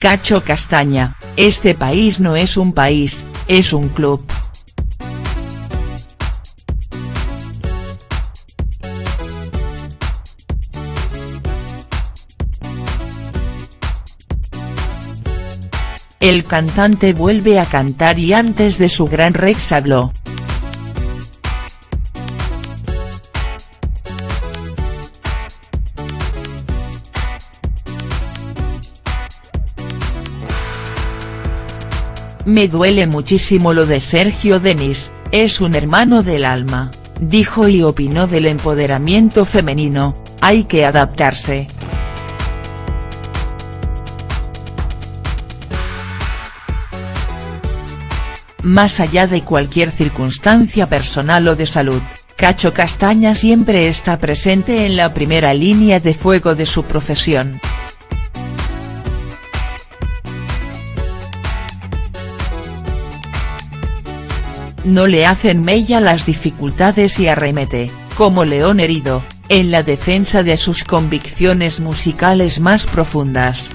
Cacho Castaña, este país no es un país, es un club. El cantante vuelve a cantar y antes de su gran Rex habló. Me duele muchísimo lo de Sergio Denis, es un hermano del alma, dijo y opinó del empoderamiento femenino, hay que adaptarse. Más allá de cualquier circunstancia personal o de salud, Cacho Castaña siempre está presente en la primera línea de fuego de su profesión. No le hacen mella las dificultades y arremete, como león herido, en la defensa de sus convicciones musicales más profundas.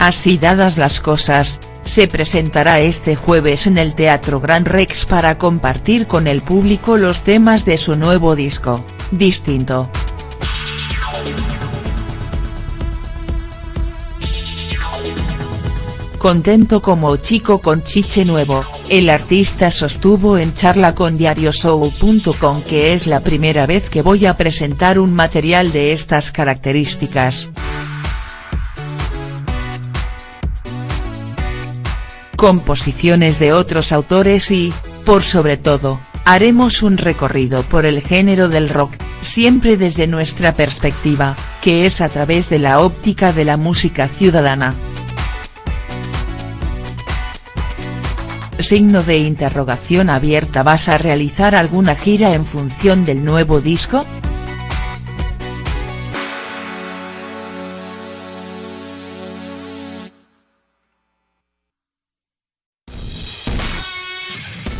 Así dadas las cosas, se presentará este jueves en el Teatro Gran Rex para compartir con el público los temas de su nuevo disco, Distinto. Contento como chico con chiche nuevo, el artista sostuvo en charla con diarioshow.com que es la primera vez que voy a presentar un material de estas características. composiciones de otros autores y, por sobre todo, haremos un recorrido por el género del rock, siempre desde nuestra perspectiva, que es a través de la óptica de la música ciudadana. Signo de interrogación abierta ¿Vas a realizar alguna gira en función del nuevo disco?.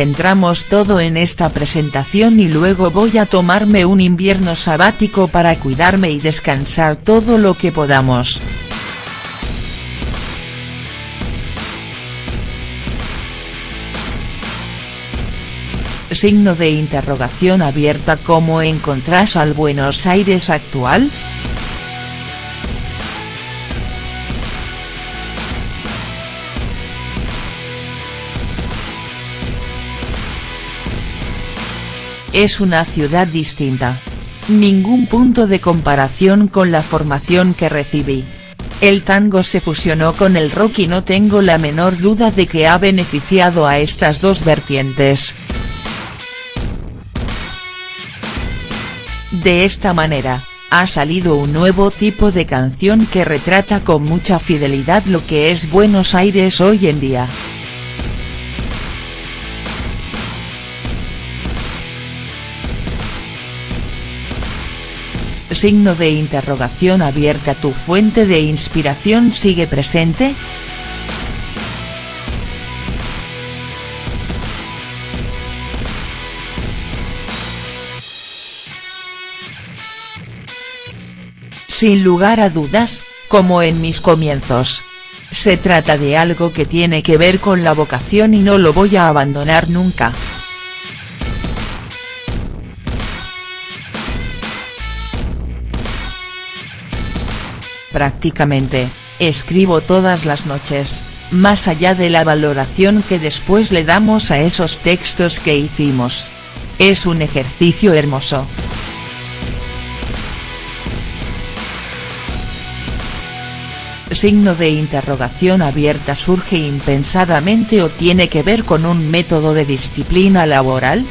centramos todo en esta presentación y luego voy a tomarme un invierno sabático para cuidarme y descansar todo lo que podamos. Signo de interrogación abierta ¿Cómo encontrás al Buenos Aires actual?. Es una ciudad distinta. Ningún punto de comparación con la formación que recibí. El tango se fusionó con el rock y no tengo la menor duda de que ha beneficiado a estas dos vertientes. De esta manera, ha salido un nuevo tipo de canción que retrata con mucha fidelidad lo que es Buenos Aires hoy en día. Signo de interrogación abierta ¿Tu fuente de inspiración sigue presente?. Sin lugar a dudas, como en mis comienzos. Se trata de algo que tiene que ver con la vocación y no lo voy a abandonar nunca. Prácticamente, escribo todas las noches, más allá de la valoración que después le damos a esos textos que hicimos. Es un ejercicio hermoso. Signo de interrogación abierta surge impensadamente o tiene que ver con un método de disciplina laboral?.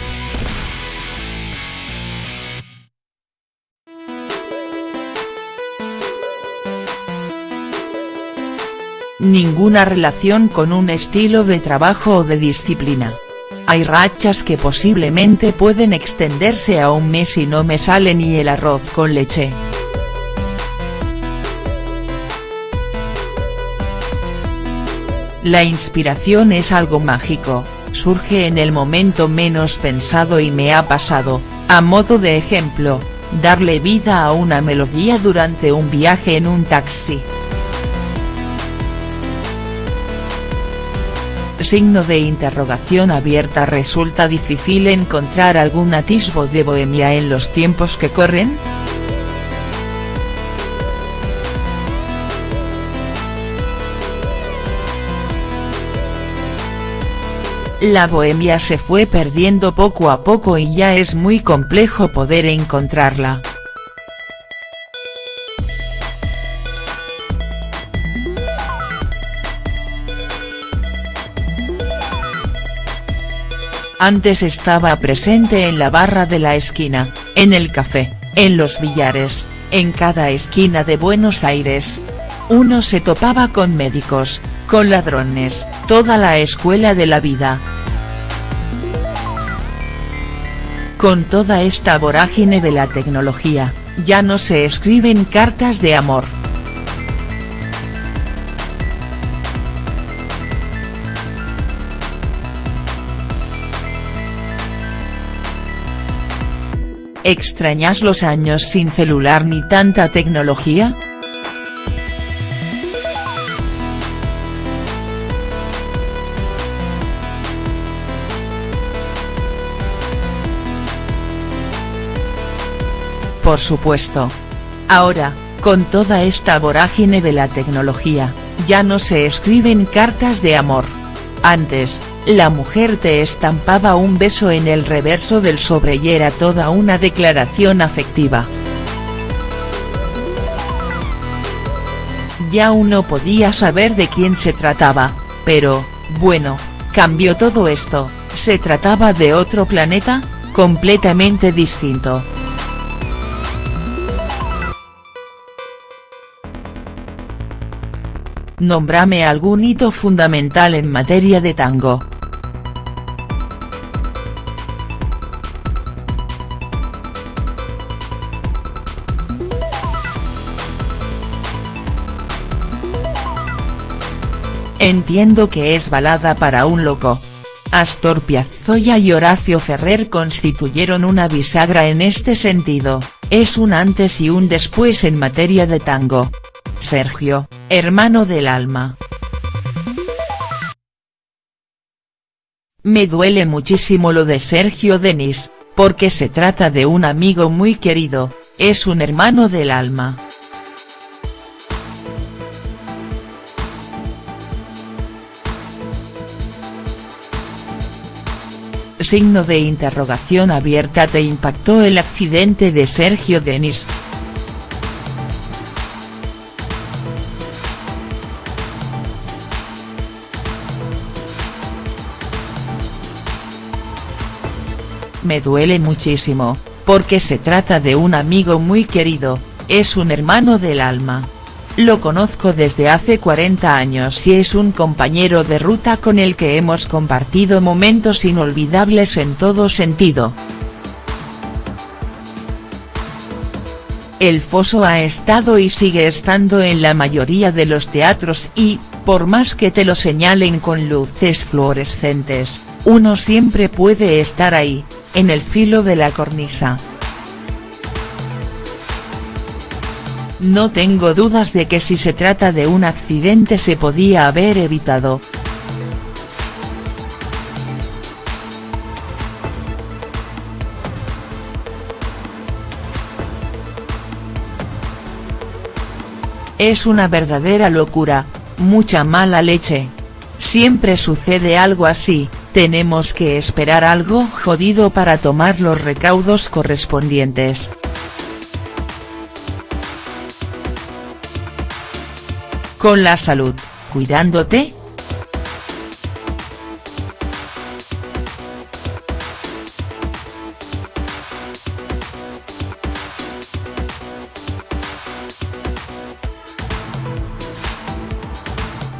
ninguna relación con un estilo de trabajo o de disciplina. Hay rachas que posiblemente pueden extenderse a un mes y no me sale ni el arroz con leche. La inspiración es algo mágico, surge en el momento menos pensado y me ha pasado, A modo de ejemplo, darle vida a una melodía durante un viaje en un taxi. Signo de interrogación abierta ¿Resulta difícil encontrar algún atisbo de bohemia en los tiempos que corren?. La bohemia se fue perdiendo poco a poco y ya es muy complejo poder encontrarla. Antes estaba presente en la barra de la esquina, en el café, en los billares, en cada esquina de Buenos Aires. Uno se topaba con médicos, con ladrones, toda la escuela de la vida. Con toda esta vorágine de la tecnología, ya no se escriben cartas de amor. ¿Extrañas los años sin celular ni tanta tecnología?. Por supuesto. Ahora, con toda esta vorágine de la tecnología, ya no se escriben cartas de amor. Antes, la mujer te estampaba un beso en el reverso del sobre y era toda una declaración afectiva. Ya uno podía saber de quién se trataba, pero, bueno, cambió todo esto, se trataba de otro planeta, completamente distinto. Nómbrame algún hito fundamental en materia de tango. Entiendo que es balada para un loco. Astor Piazzolla y Horacio Ferrer constituyeron una bisagra en este sentido, es un antes y un después en materia de tango. Sergio, hermano del alma. Me duele muchísimo lo de Sergio Denis, porque se trata de un amigo muy querido, es un hermano del alma. Signo de interrogación abierta ¿Te impactó el accidente de Sergio Denis?. Me duele muchísimo, porque se trata de un amigo muy querido, es un hermano del alma. Lo conozco desde hace 40 años y es un compañero de ruta con el que hemos compartido momentos inolvidables en todo sentido. El foso ha estado y sigue estando en la mayoría de los teatros y, por más que te lo señalen con luces fluorescentes, uno siempre puede estar ahí, en el filo de la cornisa. No tengo dudas de que si se trata de un accidente se podía haber evitado. Es una verdadera locura, mucha mala leche. Siempre sucede algo así, tenemos que esperar algo jodido para tomar los recaudos correspondientes. Con la salud, cuidándote.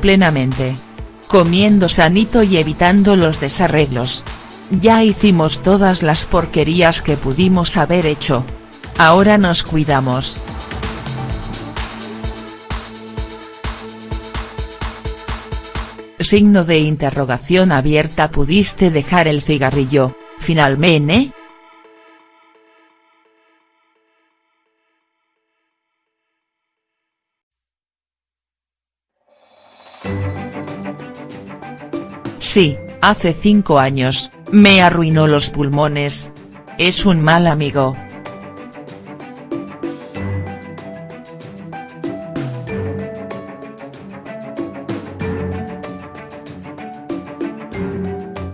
Plenamente comiendo sanito y evitando los desarreglos. Ya hicimos todas las porquerías que pudimos haber hecho. Ahora nos cuidamos. Signo de interrogación abierta ¿Pudiste dejar el cigarrillo, finalmente?. Sí, hace cinco años, me arruinó los pulmones. Es un mal amigo.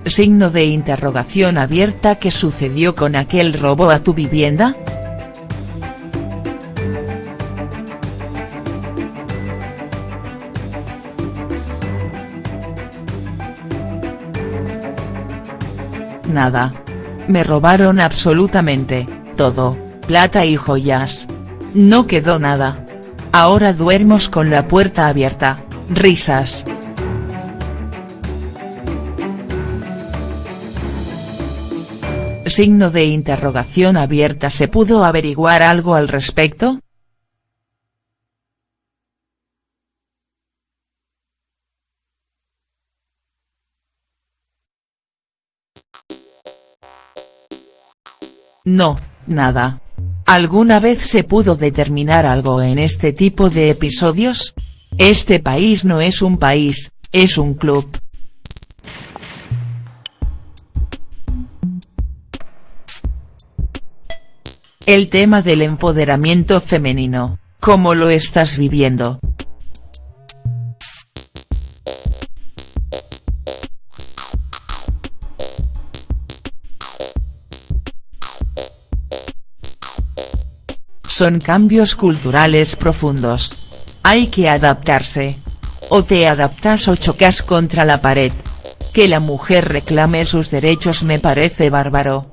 Signo de interrogación abierta ¿Qué sucedió con aquel robo a tu vivienda?. Nada. Me robaron absolutamente, todo, plata y joyas. No quedó nada. Ahora duermos con la puerta abierta, risas. Signo de interrogación abierta ¿Se pudo averiguar algo al respecto?. No, nada. ¿Alguna vez se pudo determinar algo en este tipo de episodios? Este país no es un país, es un club. El tema del empoderamiento femenino, ¿cómo lo estás viviendo?. Son cambios culturales profundos. Hay que adaptarse. O te adaptas o chocas contra la pared. Que la mujer reclame sus derechos me parece bárbaro.